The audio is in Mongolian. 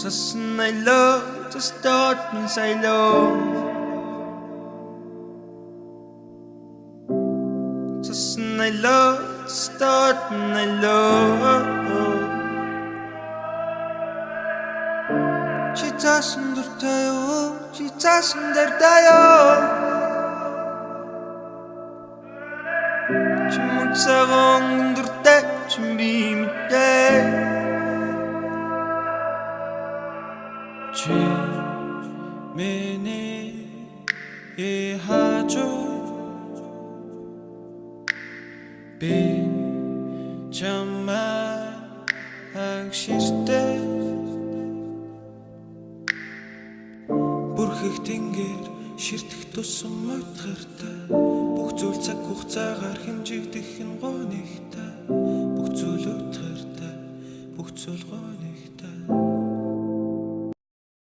Just my love, just dort and say love. Just my love, just dort and I love. She doesn't do tayo, she doesn't do tayo. She makes. Чи миний яхаж би чамаа агширтэй бүрхэх тэнгэр ширтэх тусам модгартай бүх зүйл цаг хугацаагаар хэмжигдэх нь гонигтай бүх зүйл өтгөртэй бүх зүйл гоо